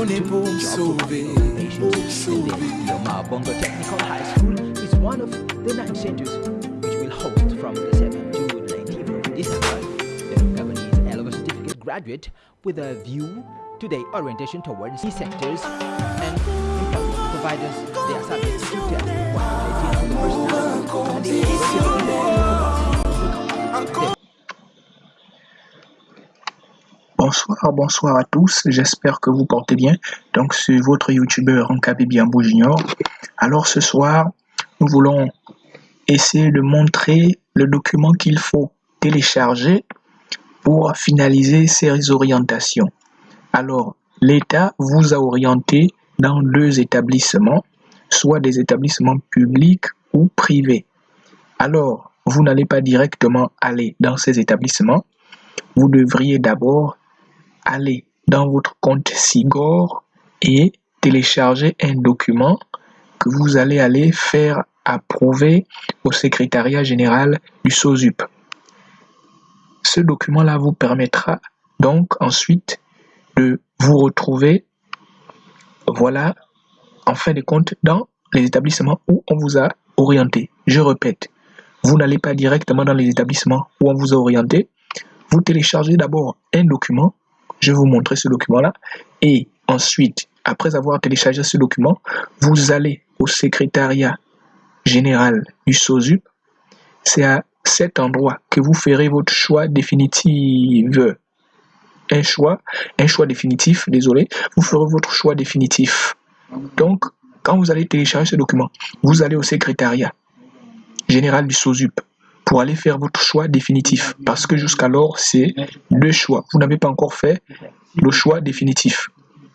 On est pour me sauver, pour me sauver. Yoma Bongo Technical High School is one of the nine centers which will host from the 7th to 19th of December. The Gabonese L-level certificate graduate with a view to their orientation towards these sectors and employment providers. They are subject to test while relating to the personality and the Bonsoir, bonsoir à tous, j'espère que vous portez bien. Donc c'est votre youtubeur Nkabi Biambo Junior. Alors ce soir, nous voulons essayer de montrer le document qu'il faut télécharger pour finaliser ces orientations. Alors, l'État vous a orienté dans deux établissements, soit des établissements publics ou privés. Alors, vous n'allez pas directement aller dans ces établissements. Vous devriez d'abord aller dans votre compte Sigor et télécharger un document que vous allez aller faire approuver au secrétariat général du SOSUP. Ce document-là vous permettra donc ensuite de vous retrouver, voilà, en fin de compte, dans les établissements où on vous a orienté. Je répète, vous n'allez pas directement dans les établissements où on vous a orienté. Vous téléchargez d'abord un document je vais vous montrer ce document-là. Et ensuite, après avoir téléchargé ce document, vous allez au secrétariat général du SOSUP. C'est à cet endroit que vous ferez votre choix définitif. Un choix, un choix définitif, désolé, vous ferez votre choix définitif. Donc, quand vous allez télécharger ce document, vous allez au secrétariat général du SOSUP pour aller faire votre choix définitif. Parce que jusqu'alors, c'est deux choix. Vous n'avez pas encore fait le choix définitif.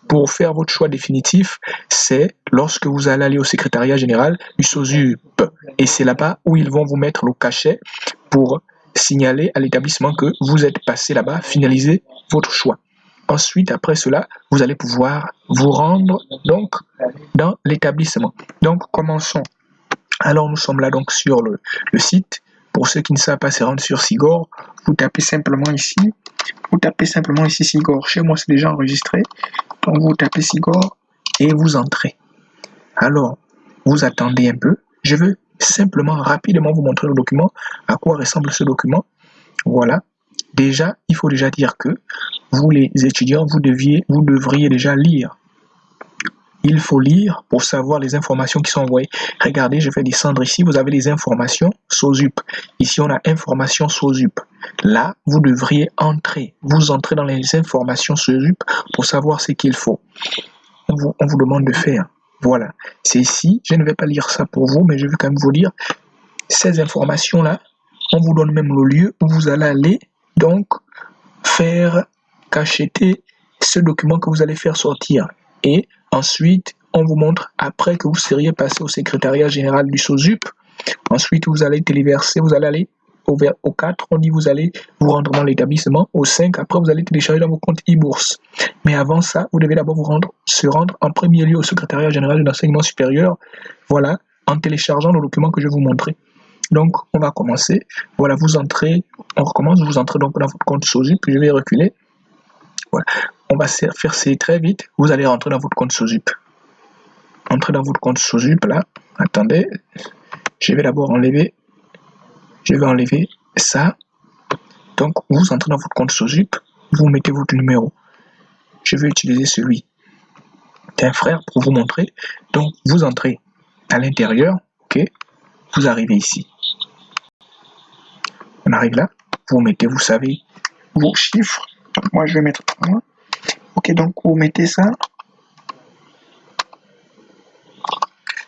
Pour faire votre choix définitif, c'est lorsque vous allez aller au secrétariat général du SOSUP. Et c'est là-bas où ils vont vous mettre le cachet pour signaler à l'établissement que vous êtes passé là-bas, finaliser votre choix. Ensuite, après cela, vous allez pouvoir vous rendre donc dans l'établissement. Donc, commençons. Alors, nous sommes là donc sur le, le site pour ceux qui ne savent pas se rendre sur Sigor, vous tapez simplement ici. Vous tapez simplement ici Sigor. Chez moi, c'est déjà enregistré. Donc, vous tapez Sigor et vous entrez. Alors, vous attendez un peu. Je veux simplement rapidement vous montrer le document, à quoi ressemble ce document? Voilà. Déjà, il faut déjà dire que vous les étudiants, vous devriez déjà lire il faut lire pour savoir les informations qui sont envoyées. Regardez, je vais descendre ici, vous avez les informations SOSUP. Ici, on a informations SOSUP. Là, vous devriez entrer. Vous entrez dans les informations SOSUP pour savoir ce qu'il faut. On vous, on vous demande de faire. Voilà. C'est ici. Je ne vais pas lire ça pour vous, mais je vais quand même vous lire ces informations-là. On vous donne même le lieu où vous allez aller, donc, faire cacheter ce document que vous allez faire sortir. Et Ensuite, on vous montre après que vous seriez passé au secrétariat général du SOSUP. Ensuite, vous allez téléverser, vous allez aller au, au 4, on dit vous allez vous rendre dans l'établissement. Au 5, après, vous allez télécharger dans vos comptes e-bourse. Mais avant ça, vous devez d'abord vous rendre, se rendre en premier lieu au secrétariat général de l'enseignement supérieur. Voilà, en téléchargeant le document que je vais vous montrer. Donc, on va commencer. Voilà, vous entrez, on recommence, vous entrez donc dans votre compte SOSUP, je vais reculer. Voilà on va faire c'est très vite. Vous allez rentrer dans votre compte SOSUP. Entrez dans votre compte SOSUP là. Attendez. Je vais d'abord enlever. Je vais enlever ça. Donc, vous entrez dans votre compte SOSUP. Vous mettez votre numéro. Je vais utiliser celui d'un frère pour vous montrer. Donc, vous entrez à l'intérieur. Ok. Vous arrivez ici. On arrive là. Vous mettez, vous savez, vos chiffres. Moi, je vais mettre 1. Ok, donc vous mettez ça.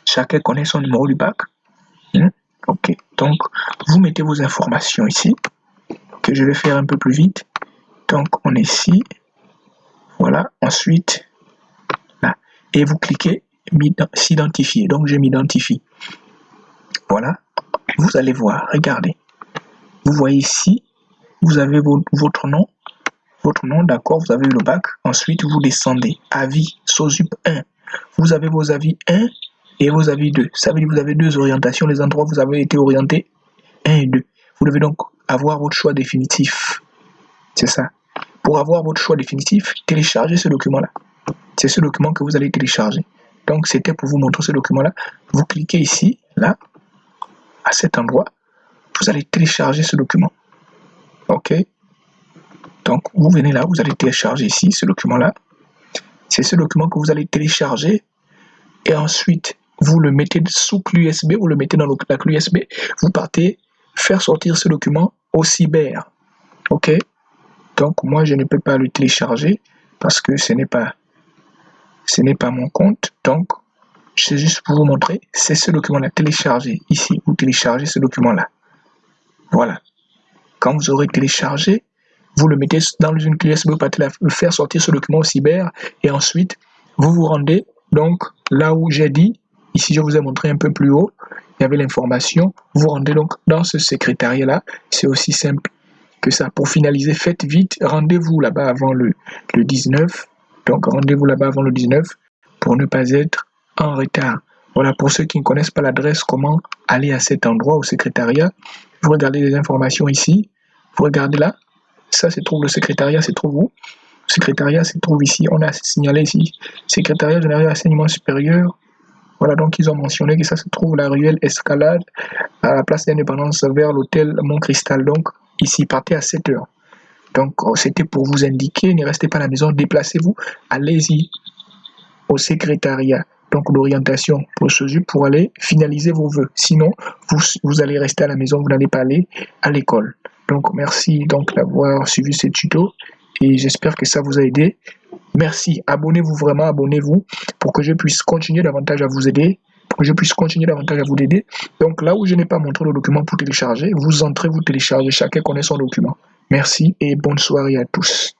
Chacun connaît son numéro du bac. Hmm? Ok, donc vous mettez vos informations ici. Que je vais faire un peu plus vite. Donc on est ici. Voilà, ensuite là. Et vous cliquez s'identifier. Donc je m'identifie. Voilà, vous allez voir, regardez. Vous voyez ici, vous avez votre nom, votre nom, d'accord, vous avez eu le bac. Ensuite, vous descendez. Avis, SOSUP 1. Vous avez vos avis 1 et vos avis 2. Ça veut dire que vous avez deux orientations, les endroits vous avez été orienté 1 et 2. Vous devez donc avoir votre choix définitif. C'est ça. Pour avoir votre choix définitif, téléchargez ce document-là. C'est ce document que vous allez télécharger. Donc, c'était pour vous montrer ce document-là. Vous cliquez ici, là, à cet endroit. Vous allez télécharger ce document. OK? Donc, vous venez là, vous allez télécharger ici ce document-là. C'est ce document que vous allez télécharger. Et ensuite, vous le mettez sous clé USB, vous le mettez dans la clé USB. Vous partez faire sortir ce document au cyber. OK? Donc, moi, je ne peux pas le télécharger parce que ce n'est pas ce n'est pas mon compte. Donc, c'est juste pour vous montrer, c'est ce document-là, téléchargé. Ici, vous téléchargez ce document-là. Voilà. Quand vous aurez téléchargé, vous le mettez dans une clé USB, vous faire sortir ce document au cyber et ensuite, vous vous rendez donc là où j'ai dit, ici je vous ai montré un peu plus haut, il y avait l'information, vous vous rendez donc dans ce secrétariat-là, c'est aussi simple que ça. Pour finaliser, faites vite, rendez-vous là-bas avant le, le 19 donc rendez-vous là-bas avant le 19 pour ne pas être en retard. Voilà, pour ceux qui ne connaissent pas l'adresse, comment aller à cet endroit au secrétariat, vous regardez les informations ici, vous regardez là, ça se trouve le secrétariat, se trouve où Le secrétariat se trouve ici, on a signalé ici, secrétariat général d'enseignement supérieur. Voilà, donc ils ont mentionné que ça se trouve la ruelle Escalade, à la place d'indépendance vers l'hôtel Mont Cristal. Donc ici, partez à 7 heures. Donc, oh, c'était pour vous indiquer, ne restez pas à la maison, déplacez-vous, allez-y au secrétariat. Donc, l'orientation procédure pour aller finaliser vos vœux. Sinon, vous allez rester à la maison, vous n'allez pas aller à l'école. Donc merci donc d'avoir suivi ce tuto et j'espère que ça vous a aidé. Merci, abonnez-vous vraiment, abonnez-vous pour que je puisse continuer davantage à vous aider, pour que je puisse continuer davantage à vous aider. Donc là où je n'ai pas montré le document pour télécharger, vous entrez, vous téléchargez, chacun connaît son document. Merci et bonne soirée à tous.